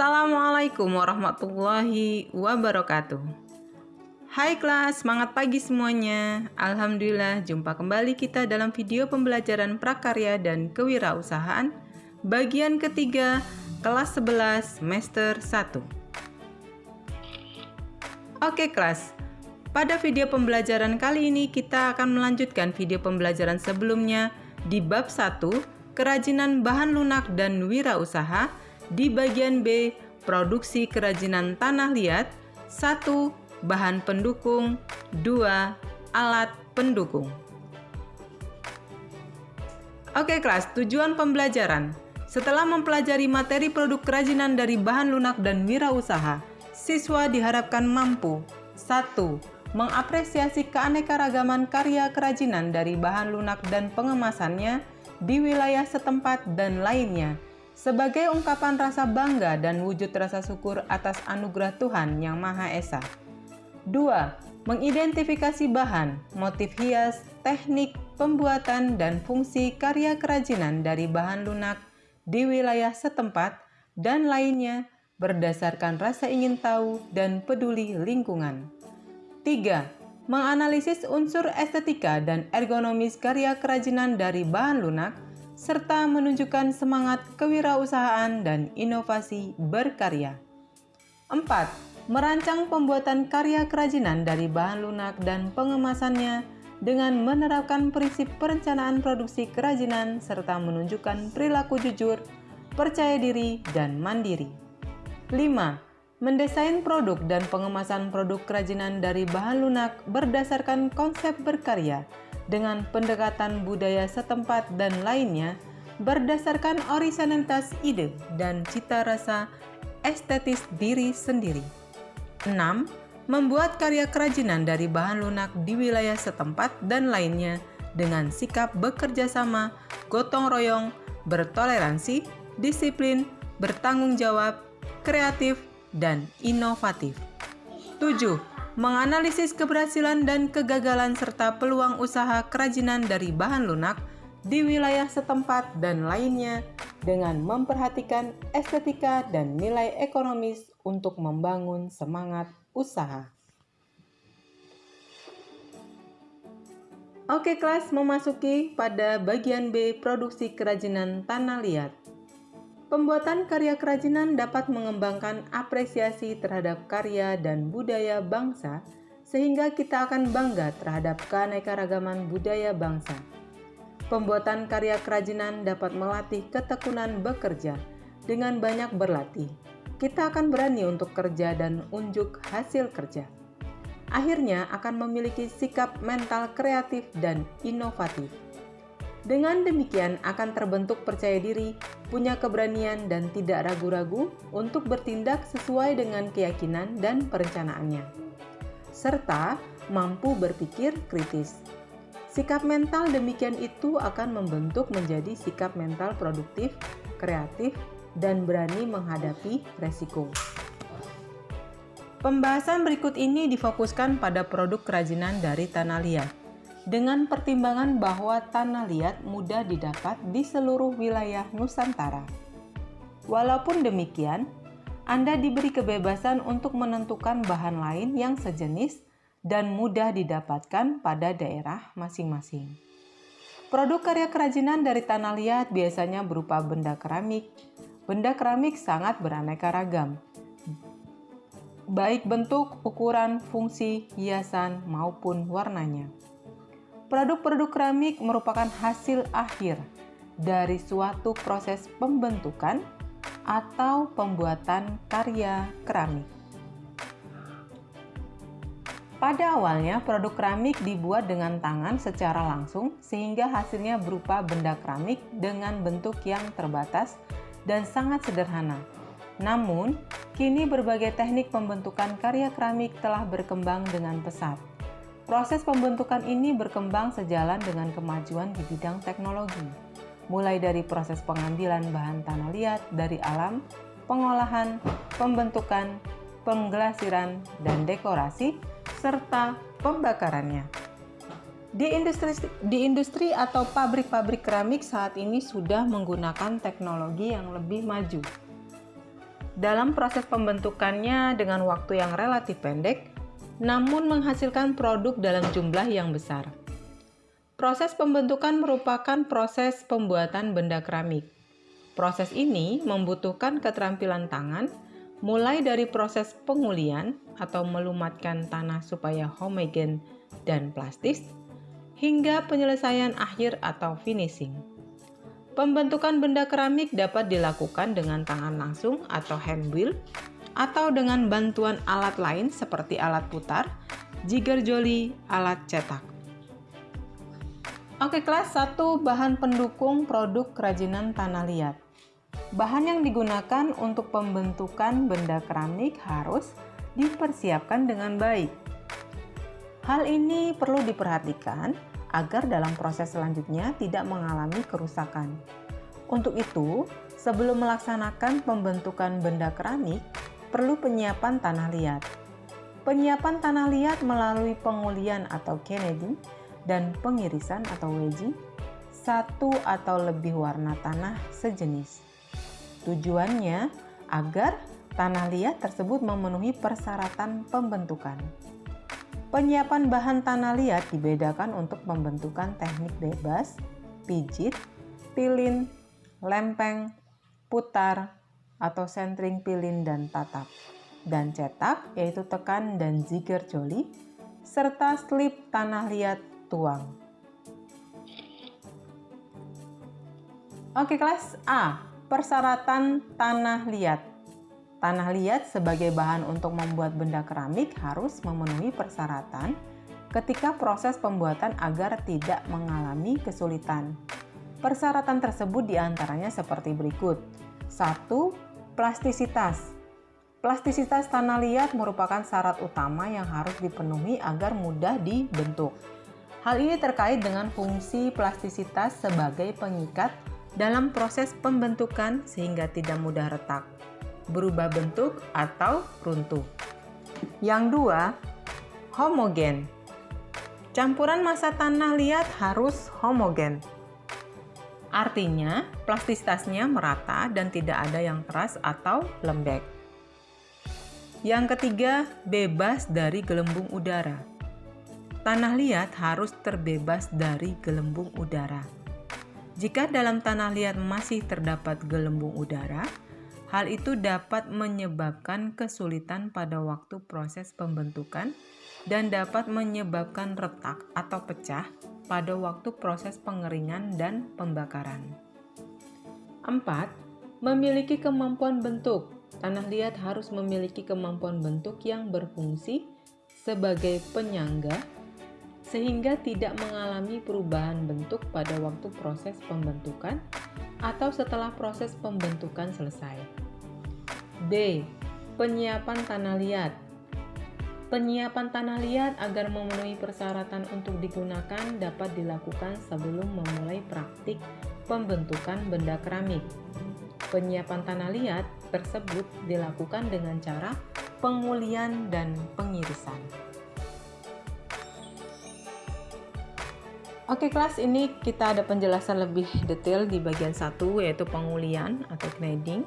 Assalamualaikum warahmatullahi wabarakatuh. Hai kelas, semangat pagi semuanya. Alhamdulillah, jumpa kembali kita dalam video pembelajaran prakarya dan kewirausahaan bagian ketiga kelas 11 semester 1. Oke kelas, pada video pembelajaran kali ini kita akan melanjutkan video pembelajaran sebelumnya di bab 1, kerajinan bahan lunak dan wirausaha di bagian B, produksi kerajinan tanah liat. 1. Bahan pendukung. 2. Alat pendukung. Oke kelas, tujuan pembelajaran. Setelah mempelajari materi produk kerajinan dari bahan lunak dan wirausaha, siswa diharapkan mampu 1. Mengapresiasi keanekaragaman karya kerajinan dari bahan lunak dan pengemasannya di wilayah setempat dan lainnya, sebagai ungkapan rasa bangga dan wujud rasa syukur atas anugerah Tuhan Yang Maha Esa. 2. Mengidentifikasi bahan, motif hias, teknik, pembuatan, dan fungsi karya kerajinan dari bahan lunak di wilayah setempat dan lainnya berdasarkan rasa ingin tahu dan peduli lingkungan. 3. Menganalisis unsur estetika dan ergonomis karya kerajinan dari bahan lunak serta menunjukkan semangat kewirausahaan dan inovasi berkarya. 4. Merancang pembuatan karya kerajinan dari bahan lunak dan pengemasannya dengan menerapkan prinsip perencanaan produksi kerajinan serta menunjukkan perilaku jujur, percaya diri, dan mandiri. 5. Mendesain produk dan pengemasan produk kerajinan dari bahan lunak berdasarkan konsep berkarya dengan pendekatan budaya setempat dan lainnya berdasarkan orisinalitas ide dan cita rasa estetis diri sendiri. 6. Membuat karya kerajinan dari bahan lunak di wilayah setempat dan lainnya dengan sikap bekerja sama, gotong royong, bertoleransi, disiplin, bertanggung jawab, kreatif, dan inovatif. 7 menganalisis keberhasilan dan kegagalan serta peluang usaha kerajinan dari bahan lunak di wilayah setempat dan lainnya dengan memperhatikan estetika dan nilai ekonomis untuk membangun semangat usaha. Oke kelas memasuki pada bagian B produksi kerajinan tanah liat. Pembuatan karya kerajinan dapat mengembangkan apresiasi terhadap karya dan budaya bangsa, sehingga kita akan bangga terhadap keanekaragaman budaya bangsa. Pembuatan karya kerajinan dapat melatih ketekunan bekerja. Dengan banyak berlatih, kita akan berani untuk kerja dan unjuk hasil kerja. Akhirnya akan memiliki sikap mental kreatif dan inovatif. Dengan demikian akan terbentuk percaya diri, punya keberanian dan tidak ragu-ragu untuk bertindak sesuai dengan keyakinan dan perencanaannya. Serta mampu berpikir kritis. Sikap mental demikian itu akan membentuk menjadi sikap mental produktif, kreatif, dan berani menghadapi resiko. Pembahasan berikut ini difokuskan pada produk kerajinan dari tanah liat dengan pertimbangan bahwa tanah liat mudah didapat di seluruh wilayah Nusantara. Walaupun demikian, Anda diberi kebebasan untuk menentukan bahan lain yang sejenis dan mudah didapatkan pada daerah masing-masing. Produk karya kerajinan dari tanah liat biasanya berupa benda keramik. Benda keramik sangat beraneka ragam, baik bentuk, ukuran, fungsi, hiasan, maupun warnanya. Produk-produk keramik merupakan hasil akhir dari suatu proses pembentukan atau pembuatan karya keramik. Pada awalnya, produk keramik dibuat dengan tangan secara langsung sehingga hasilnya berupa benda keramik dengan bentuk yang terbatas dan sangat sederhana. Namun, kini berbagai teknik pembentukan karya keramik telah berkembang dengan pesat. Proses pembentukan ini berkembang sejalan dengan kemajuan di bidang teknologi, mulai dari proses pengambilan bahan tanah liat dari alam, pengolahan, pembentukan, penggelasiran, dan dekorasi, serta pembakarannya. Di industri, di industri atau pabrik-pabrik keramik saat ini sudah menggunakan teknologi yang lebih maju. dalam proses pembentukannya dengan waktu yang relatif pendek, namun menghasilkan produk dalam jumlah yang besar. Proses pembentukan merupakan proses pembuatan benda keramik. Proses ini membutuhkan keterampilan tangan, mulai dari proses pengulian atau melumatkan tanah supaya homogen dan plastis, hingga penyelesaian akhir atau finishing. Pembentukan benda keramik dapat dilakukan dengan tangan langsung atau hand wheel, atau dengan bantuan alat lain seperti alat putar, jigger jolly, alat cetak. Oke kelas 1 bahan pendukung produk kerajinan tanah liat. Bahan yang digunakan untuk pembentukan benda keramik harus dipersiapkan dengan baik. Hal ini perlu diperhatikan agar dalam proses selanjutnya tidak mengalami kerusakan. Untuk itu, sebelum melaksanakan pembentukan benda keramik, perlu penyiapan tanah liat. Penyiapan tanah liat melalui pengulian atau kennedy dan pengirisan atau wedging satu atau lebih warna tanah sejenis. Tujuannya agar tanah liat tersebut memenuhi persyaratan pembentukan. Penyiapan bahan tanah liat dibedakan untuk pembentukan teknik bebas, pijit, pilin, lempeng, putar, atau centering pilin dan tatap, dan cetak yaitu tekan dan zigger joli, serta slip tanah liat tuang. Oke kelas A, persyaratan tanah liat. Tanah liat sebagai bahan untuk membuat benda keramik harus memenuhi persyaratan ketika proses pembuatan agar tidak mengalami kesulitan. Persyaratan tersebut di antaranya seperti berikut. 1. Plastisitas. Plastisitas tanah liat merupakan syarat utama yang harus dipenuhi agar mudah dibentuk. Hal ini terkait dengan fungsi plastisitas sebagai pengikat dalam proses pembentukan sehingga tidak mudah retak, berubah bentuk, atau runtuh. Yang dua, homogen. Campuran massa tanah liat harus homogen. Artinya, plastisitasnya merata dan tidak ada yang keras atau lembek. Yang ketiga, bebas dari gelembung udara. Tanah liat harus terbebas dari gelembung udara. Jika dalam tanah liat masih terdapat gelembung udara, hal itu dapat menyebabkan kesulitan pada waktu proses pembentukan dan dapat menyebabkan retak atau pecah pada waktu proses pengeringan dan pembakaran. 4. Memiliki kemampuan bentuk. Tanah liat harus memiliki kemampuan bentuk yang berfungsi sebagai penyangga sehingga tidak mengalami perubahan bentuk pada waktu proses pembentukan atau setelah proses pembentukan selesai. D. Penyiapan tanah liat Penyiapan tanah liat agar memenuhi persyaratan untuk digunakan dapat dilakukan sebelum memulai praktik pembentukan benda keramik. Penyiapan tanah liat tersebut dilakukan dengan cara pengulian dan pengirisan. Oke kelas ini kita ada penjelasan lebih detail di bagian satu yaitu pengulian atau kneading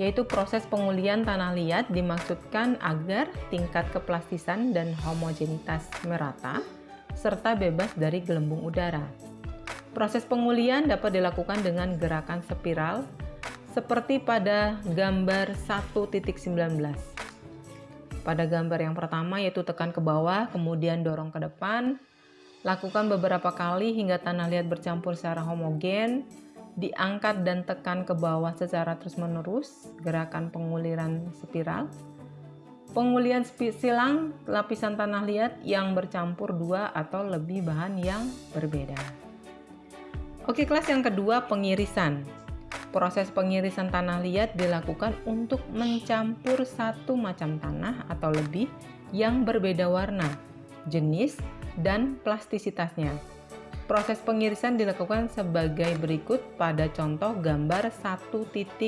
yaitu proses pengulian tanah liat dimaksudkan agar tingkat keplastisan dan homogenitas merata serta bebas dari gelembung udara. Proses pengulian dapat dilakukan dengan gerakan spiral seperti pada gambar 1.19. Pada gambar yang pertama yaitu tekan ke bawah kemudian dorong ke depan Lakukan beberapa kali hingga tanah liat bercampur secara homogen, diangkat dan tekan ke bawah secara terus-menerus, gerakan penguliran spiral. Pengulian silang lapisan tanah liat yang bercampur dua atau lebih bahan yang berbeda. Oke, kelas yang kedua pengirisan. Proses pengirisan tanah liat dilakukan untuk mencampur satu macam tanah atau lebih yang berbeda warna, jenis, dan plastisitasnya. Proses pengirisan dilakukan sebagai berikut pada contoh gambar 1.20.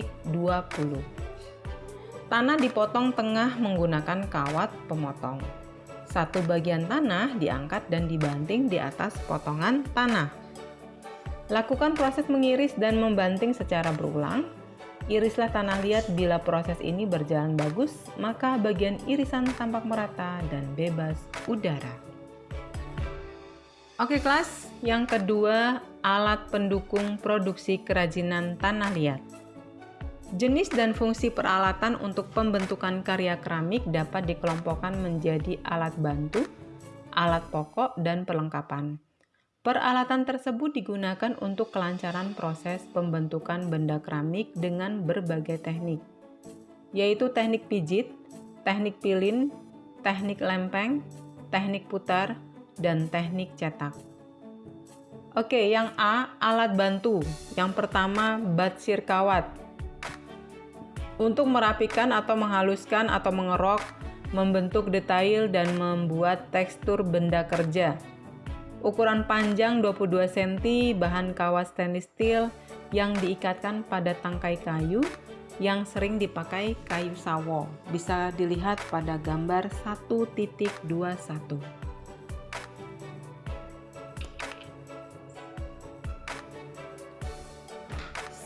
Tanah dipotong tengah menggunakan kawat pemotong. Satu bagian tanah diangkat dan dibanting di atas potongan tanah. Lakukan proses mengiris dan membanting secara berulang. Irislah tanah liat bila proses ini berjalan bagus, maka bagian irisan tampak merata dan bebas udara. Oke kelas, yang kedua alat pendukung produksi kerajinan tanah liat. Jenis dan fungsi peralatan untuk pembentukan karya keramik dapat dikelompokkan menjadi alat bantu, alat pokok, dan perlengkapan. Peralatan tersebut digunakan untuk kelancaran proses pembentukan benda keramik dengan berbagai teknik, yaitu teknik pijit, teknik pilin, teknik lempeng, teknik putar, dan teknik cetak. Oke, yang A, alat bantu. Yang pertama, batsir kawat. Untuk merapikan atau menghaluskan atau mengerok, membentuk detail dan membuat tekstur benda kerja ukuran panjang 22 cm, bahan kawat stainless steel yang diikatkan pada tangkai kayu yang sering dipakai kayu sawo. Bisa dilihat pada gambar 1.21.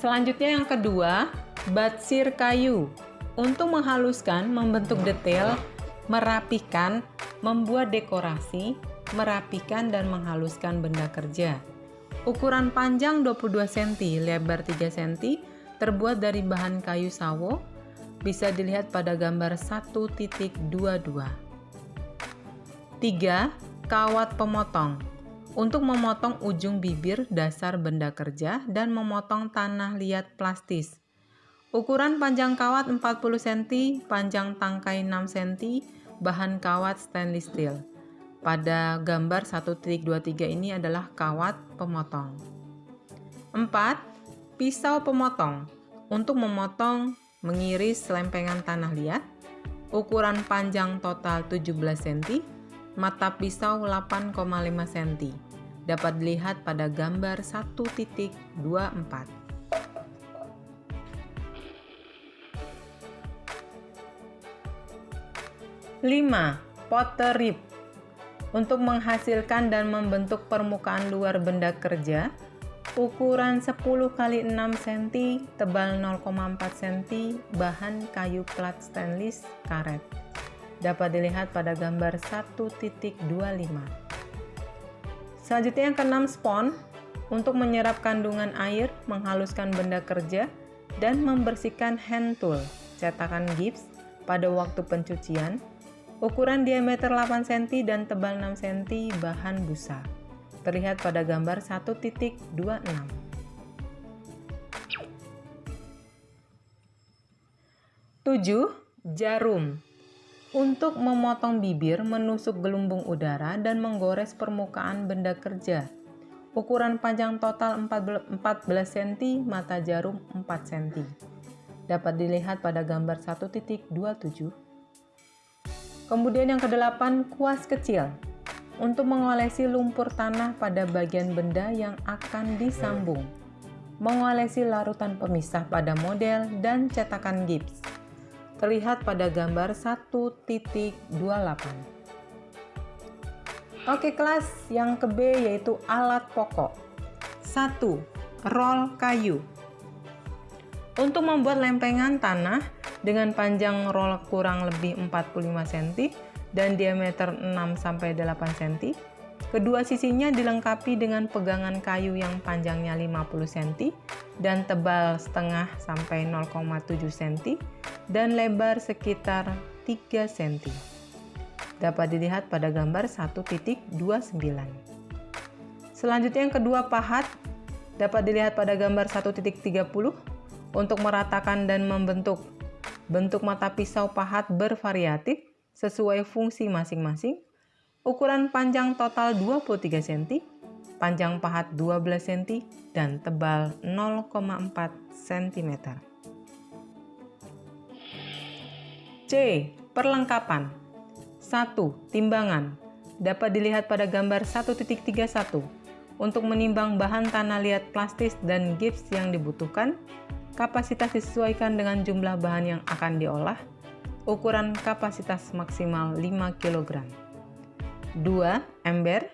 Selanjutnya yang kedua, batsir kayu. Untuk menghaluskan, membentuk detail, merapikan, membuat dekorasi, merapikan dan menghaluskan benda kerja. Ukuran panjang 22 cm, lebar 3 cm, terbuat dari bahan kayu sawo, bisa dilihat pada gambar 1.22. 3. Kawat pemotong untuk memotong ujung bibir dasar benda kerja dan memotong tanah liat plastis. Ukuran panjang kawat 40 cm, panjang tangkai 6 cm, bahan kawat stainless steel. Pada gambar 1.23 ini adalah kawat pemotong. 4. Pisau pemotong untuk memotong mengiris lempengan tanah liat. Ukuran panjang total 17 cm, mata pisau 8,5 cm. Dapat dilihat pada gambar 1.24. 5. Potter rib untuk menghasilkan dan membentuk permukaan luar benda kerja, ukuran 10 x 6 cm, tebal 0,4 cm, bahan kayu plat stainless karet. Dapat dilihat pada gambar 1.25. Selanjutnya yang keenam spon, untuk menyerap kandungan air, menghaluskan benda kerja, dan membersihkan hand tool, cetakan gips, pada waktu pencucian, Ukuran diameter 8 cm dan tebal 6 cm bahan busa. Terlihat pada gambar 1.26. 7. Jarum untuk memotong bibir, menusuk gelumbung udara, dan menggores permukaan benda kerja. Ukuran panjang total 14 cm, mata jarum 4 cm. Dapat dilihat pada gambar 1.27 Kemudian yang kedelapan, kuas kecil untuk mengolesi lumpur tanah pada bagian benda yang akan disambung. Mengolesi larutan pemisah pada model dan cetakan gips. Terlihat pada gambar 1.28. Oke kelas, yang ke B yaitu alat pokok. 1. Roll kayu. Untuk membuat lempengan tanah, dengan panjang roll kurang lebih 45 cm dan diameter 6-8 cm. Kedua sisinya dilengkapi dengan pegangan kayu yang panjangnya 50 cm dan tebal setengah sampai 0,7 cm dan lebar sekitar 3 cm. Dapat dilihat pada gambar 1.29. Selanjutnya yang kedua pahat dapat dilihat pada gambar 1.30 untuk meratakan dan membentuk Bentuk mata pisau pahat bervariatif sesuai fungsi masing-masing. Ukuran panjang total 23 cm, panjang pahat 12 cm, dan tebal 0,4 cm. C. Perlengkapan 1. Timbangan Dapat dilihat pada gambar 1.31 untuk menimbang bahan tanah liat plastis dan gips yang dibutuhkan Kapasitas disesuaikan dengan jumlah bahan yang akan diolah. Ukuran kapasitas maksimal 5 kg. 2. Ember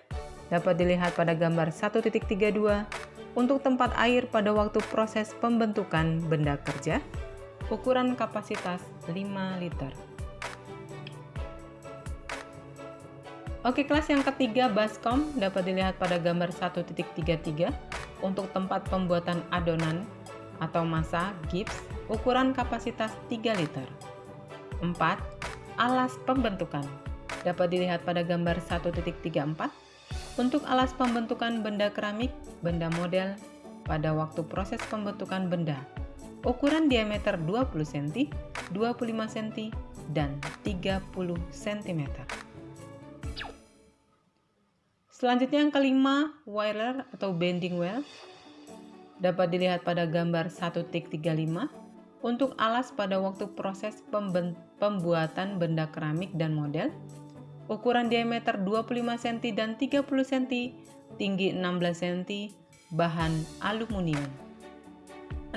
dapat dilihat pada gambar 1.32 Untuk tempat air pada waktu proses pembentukan benda kerja, ukuran kapasitas 5 liter. Oke, kelas yang ketiga baskom dapat dilihat pada gambar 1.33 untuk tempat pembuatan adonan atau massa gips ukuran kapasitas 3 liter. 4. Alas pembentukan dapat dilihat pada gambar 1.34 untuk alas pembentukan benda keramik, benda model pada waktu proses pembentukan benda ukuran diameter 20 cm, 25 cm, dan 30 cm. Selanjutnya yang kelima, wire atau bending well dapat dilihat pada gambar 1.35 untuk alas pada waktu proses pembuatan benda keramik dan model. Ukuran diameter 25 cm dan 30 cm, tinggi 16 cm, bahan aluminium.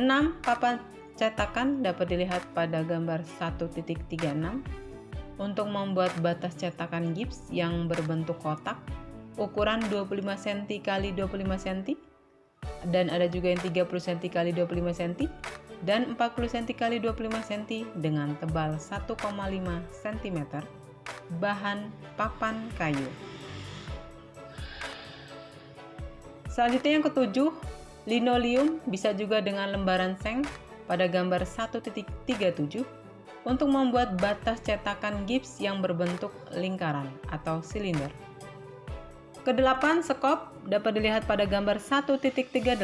6. Papan cetakan dapat dilihat pada gambar 1.36 untuk membuat batas cetakan gips yang berbentuk kotak ukuran 25 cm x 25 cm dan ada juga yang 30 cm x 25 cm dan 40 cm x 25 cm dengan tebal 1,5 cm bahan papan kayu selanjutnya yang ketujuh linoleum bisa juga dengan lembaran seng pada gambar 1.37 untuk membuat batas cetakan gips yang berbentuk lingkaran atau silinder. Kedelapan sekop dapat dilihat pada gambar 1.38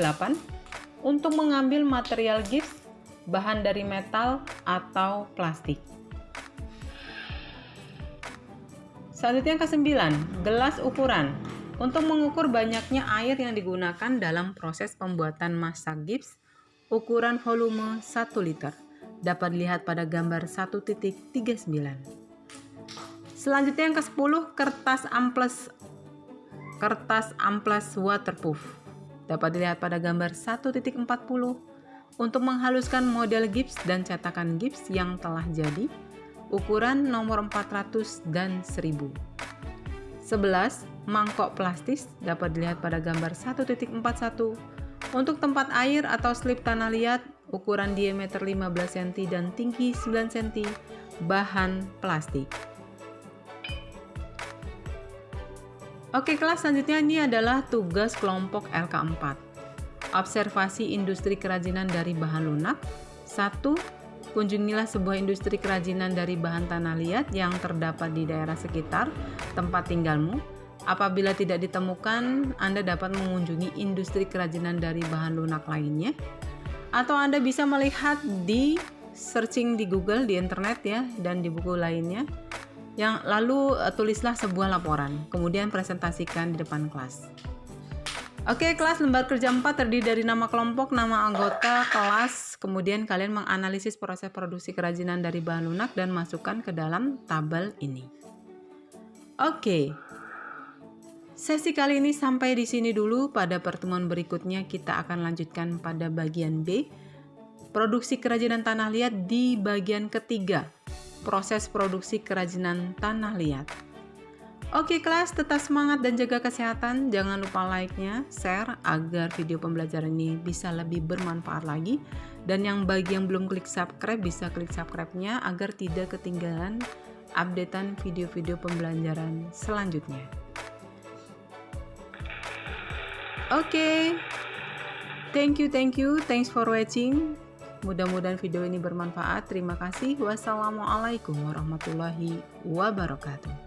untuk mengambil material gips bahan dari metal atau plastik. Selanjutnya yang ke-9, gelas ukuran. Untuk mengukur banyaknya air yang digunakan dalam proses pembuatan massa gips, ukuran volume 1 liter dapat dilihat pada gambar 1.39. Selanjutnya yang ke-10, kertas amplas kertas amplas waterproof. Dapat dilihat pada gambar 1.40 untuk menghaluskan model gips dan cetakan gips yang telah jadi, ukuran nomor 400 dan 1000. 11. Mangkok plastis dapat dilihat pada gambar 1.41 untuk tempat air atau slip tanah liat, ukuran diameter 15 cm dan tinggi 9 cm, bahan plastik. Oke kelas selanjutnya ini adalah tugas kelompok LK4. Observasi industri kerajinan dari bahan lunak. 1. Kunjungilah sebuah industri kerajinan dari bahan tanah liat yang terdapat di daerah sekitar tempat tinggalmu. Apabila tidak ditemukan, Anda dapat mengunjungi industri kerajinan dari bahan lunak lainnya. Atau Anda bisa melihat di searching di Google, di internet ya, dan di buku lainnya yang lalu uh, tulislah sebuah laporan, kemudian presentasikan di depan kelas. Oke, kelas lembar kerja 4 terdiri dari nama kelompok, nama anggota, kelas, kemudian kalian menganalisis proses produksi kerajinan dari bahan lunak dan masukkan ke dalam tabel ini. Oke. Sesi kali ini sampai di sini dulu. Pada pertemuan berikutnya kita akan lanjutkan pada bagian B, produksi kerajinan tanah liat di bagian ketiga proses produksi kerajinan tanah liat. Oke kelas, tetap semangat dan jaga kesehatan. Jangan lupa like-nya, share agar video pembelajaran ini bisa lebih bermanfaat lagi. Dan yang bagi yang belum klik subscribe, bisa klik subscribe-nya agar tidak ketinggalan updatean video-video pembelajaran selanjutnya. Oke, thank you, thank you, thanks for watching. Mudah-mudahan video ini bermanfaat. Terima kasih. Wassalamualaikum warahmatullahi wabarakatuh.